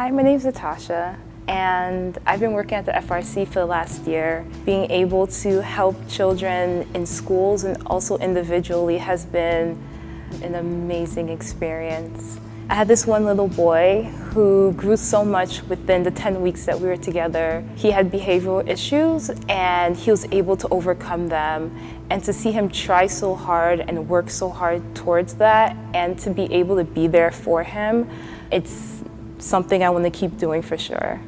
Hi, my name is Natasha and I've been working at the FRC for the last year. Being able to help children in schools and also individually has been an amazing experience. I had this one little boy who grew so much within the 10 weeks that we were together. He had behavioral issues and he was able to overcome them. And to see him try so hard and work so hard towards that and to be able to be there for him, it's something I want to keep doing for sure.